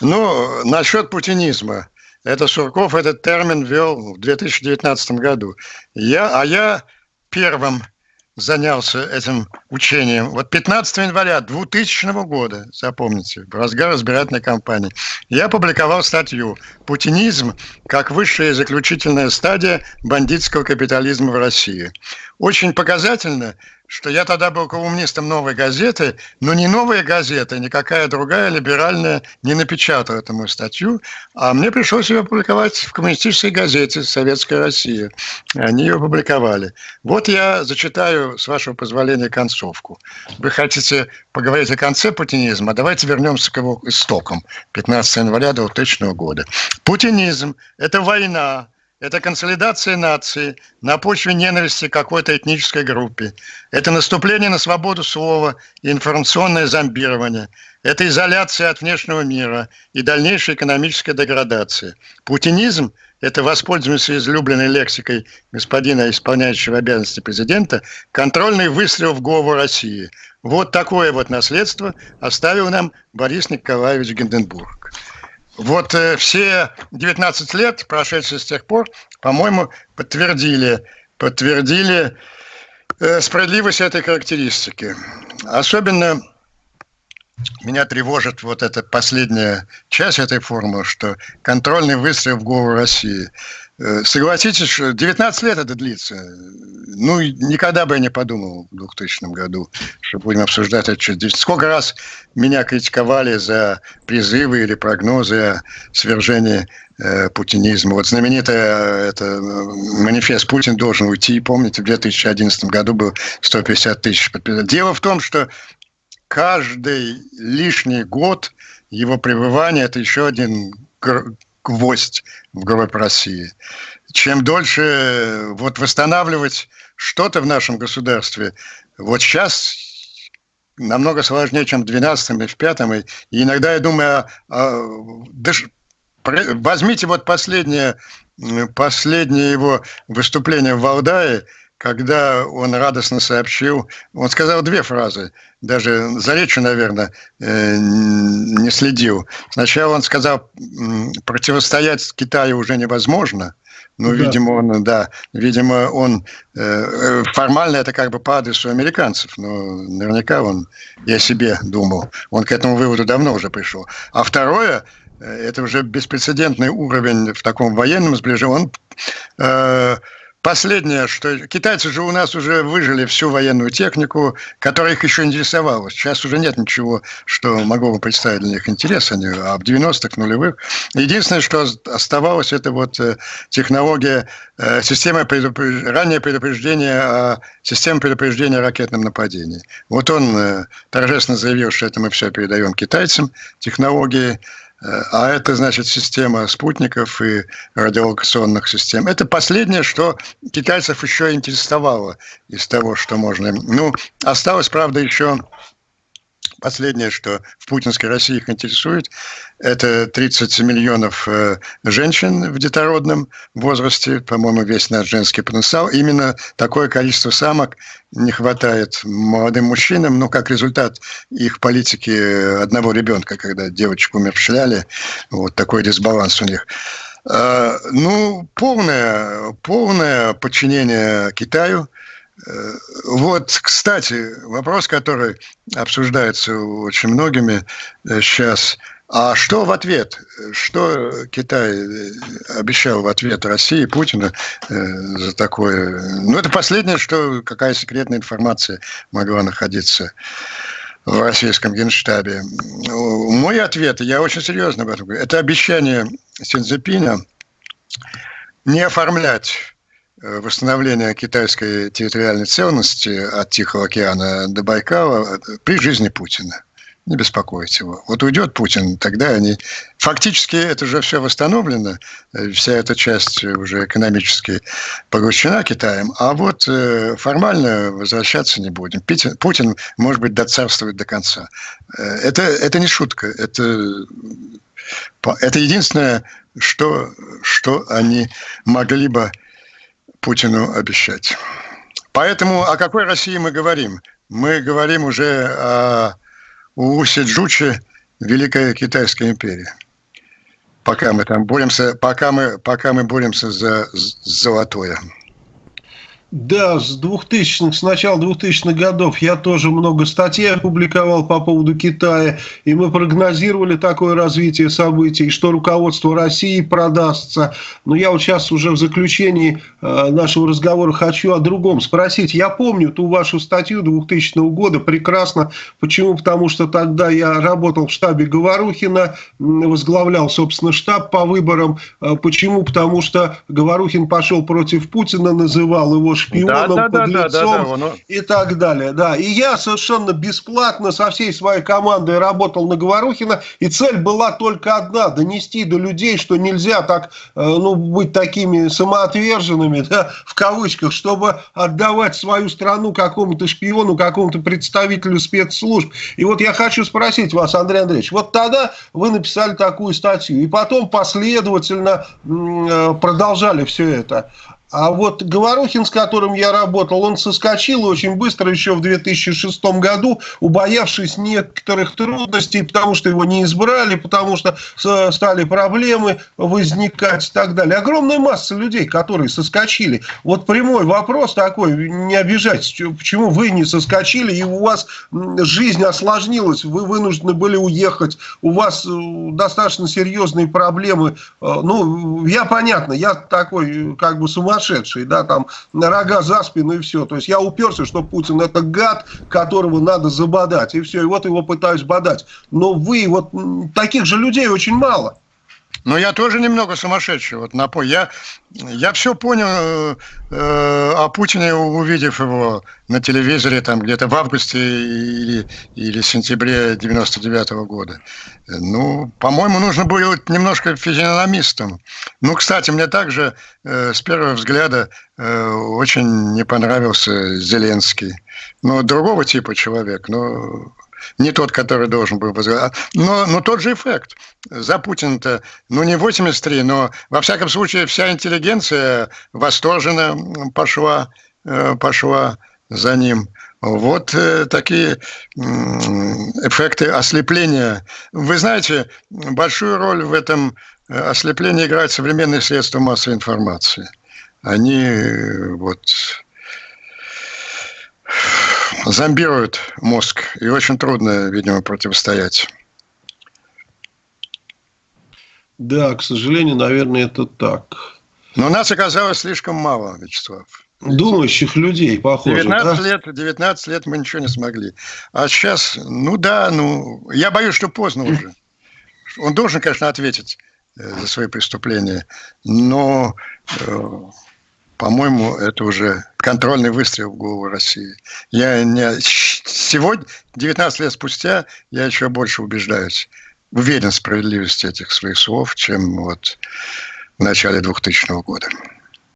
Ну, насчет путинизма. Это Сурков этот термин ввел в 2019 году. Я, а я первым занялся этим учением. Вот 15 января 2000 года, запомните, в разгар избирательной кампании, я опубликовал статью «Путинизм как высшая и заключительная стадия бандитского капитализма в России». Очень показательно, что я тогда был колумнистом «Новой газеты», но ни «Новая газета», никакая другая либеральная не напечатала эту мою статью, а мне пришлось ее опубликовать в коммунистической газете «Советская Россия». Они ее опубликовали. Вот я зачитаю, с вашего позволения, концовку. Вы хотите поговорить о конце путинизма? Давайте вернемся к его истокам. 15 января 2000 года. Путинизм – это война, это консолидация нации на почве ненависти какой-то этнической группе. Это наступление на свободу слова и информационное зомбирование. Это изоляция от внешнего мира и дальнейшая экономическая деградация. Путинизм – это, воспользуемся излюбленной лексикой господина, исполняющего обязанности президента, контрольный выстрел в голову России. Вот такое вот наследство оставил нам Борис Николаевич Гинденбург. Вот э, все 19 лет, прошедшие с тех пор, по-моему, подтвердили, подтвердили э, справедливость этой характеристики. Особенно меня тревожит вот эта последняя часть этой формулы, что контрольный выстрел в голову России. Э, согласитесь, что 19 лет это длится. Ну, никогда бы я не подумал в 2000 году, что будем обсуждать это. Сколько раз меня критиковали за призывы или прогнозы о свержении э, путинизма. Вот знаменитый это, манифест «Путин должен уйти». Помните, в 2011 году был 150 тысяч подписок. Дело в том, что каждый лишний год его пребывания – это еще один гвоздь в гроб России. Чем дольше э, вот восстанавливать что-то в нашем государстве, вот сейчас намного сложнее, чем в 12 и в 5 И иногда я думаю, а, а, даже, возьмите вот последнее, последнее его выступление в Валдае, когда он радостно сообщил, он сказал две фразы, даже за речью, наверное, э, не следил. Сначала он сказал, противостоять Китаю уже невозможно, ну, да. видимо, он, да, видимо, он э, формально это как бы по адресу американцев, но наверняка он о себе думал. Он к этому выводу давно уже пришел. А второе, э, это уже беспрецедентный уровень в таком военном сближении. Он э, Последнее, что китайцы же у нас уже выжили всю военную технику, которая их еще интересовала. Сейчас уже нет ничего, что могло бы представить для них интерес, они, а в 90-х, нулевых. Единственное, что оставалось, это вот э, технология, э, система предупреж... раннее предупреждение о системе предупреждения о ракетном нападении. Вот он э, торжественно заявил, что это мы все передаем китайцам, технологии а это, значит, система спутников и радиолокационных систем. Это последнее, что китайцев еще интересовало из того, что можно. Ну, осталось, правда, еще Последнее, что в путинской России их интересует, это 30 миллионов э, женщин в детородном возрасте, по-моему, весь наш женский потенциал. Именно такое количество самок не хватает молодым мужчинам, но как результат их политики одного ребенка, когда девочку умерщвляли, вот такой дисбаланс у них. Э, ну, полное, полное подчинение Китаю – вот, кстати, вопрос, который обсуждается очень многими сейчас. Э, а что в ответ? Что Китай э, обещал в ответ России, Путина за такое? Ну, это последнее, что какая секретная информация могла находиться в российском генштабе. Мой ответ, я очень серьезно об этом говорю, это обещание Синзепина не оформлять Э, восстановления китайской территориальной целостности от Тихого океана до Байкала при жизни Путина. Не беспокоить его. Вот уйдет Путин, тогда они... Фактически это же все восстановлено, э, вся эта часть уже экономически поглощена Китаем, а вот э, формально возвращаться не будем. Путин, может быть, доцарствует до конца. Это, это не шутка, это, это единственное, что, что они могли бы Путину обещать. Поэтому о какой России мы говорим? Мы говорим уже о Усе Джуче, Великая Китайская империя. пока мы там боремся, пока мы, пока мы боремся за золотое. Да, с 2000 с начала 2000-х годов я тоже много статей опубликовал по поводу Китая, и мы прогнозировали такое развитие событий, что руководство России продастся. Но я вот сейчас уже в заключении э, нашего разговора хочу о другом спросить. Я помню ту вашу статью 2000 года прекрасно. Почему? Потому что тогда я работал в штабе Говорухина, возглавлял, собственно, штаб по выборам. Э, почему? Потому что Говорухин пошел против Путина, называл его шпионом, да, да, подлецом да, да, да, да, и так далее. Да. И я совершенно бесплатно со всей своей командой работал на Говорухина, и цель была только одна – донести до людей, что нельзя так, э, ну, быть такими самоотверженными, да, в кавычках, чтобы отдавать свою страну какому-то шпиону, какому-то представителю спецслужб. И вот я хочу спросить вас, Андрей Андреевич, вот тогда вы написали такую статью, и потом последовательно э, продолжали все это. А вот Говорухин, с которым я работал, он соскочил очень быстро еще в 2006 году, убоявшись некоторых трудностей, потому что его не избрали, потому что стали проблемы возникать и так далее. Огромная масса людей, которые соскочили. Вот прямой вопрос такой, не обижайтесь, почему вы не соскочили, и у вас жизнь осложнилась, вы вынуждены были уехать, у вас э, достаточно серьезные проблемы. Э, ну, я понятно, я такой как бы сумасшедший, сумасшедший, да, там, на рога за спину и все. То есть я уперся, что Путин это гад, которого надо забодать, и все, и вот его пытаюсь бодать. Но вы, вот таких же людей очень мало. Но я тоже немного сумасшедший. Вот напой. Я, я все понял э, э, о Путине, увидев его на телевизоре там где-то в августе или, или сентябре 99 -го года. Ну, по-моему, нужно было немножко физиономистом. Ну, кстати, мне также э, с первого взгляда э, очень не понравился Зеленский. Ну, другого типа человек, но не тот, который должен был возглавлять. Но, но тот же эффект. За Путина-то, ну не 83, но во всяком случае вся интеллигенция восторженно пошла, э, пошла за ним. Вот э, такие эффекты ослепления. Вы знаете, большую роль в этом э, ослеплении играют современные средства массовой информации. Они вот зомбируют мозг, и очень трудно, видимо, противостоять. Да, к сожалению, наверное, это так. Но нас оказалось слишком мало, Вячеслав. Думающих людей, похоже. 19 да? лет, 19 лет мы ничего не смогли. А сейчас, ну да, ну, я боюсь, что поздно уже. Он должен, конечно, ответить э, за свои преступления, но э, по-моему, это уже контрольный выстрел в голову России. Я не... Сегодня, 19 лет спустя, я еще больше убеждаюсь, уверен в справедливости этих своих слов, чем вот в начале 2000 года.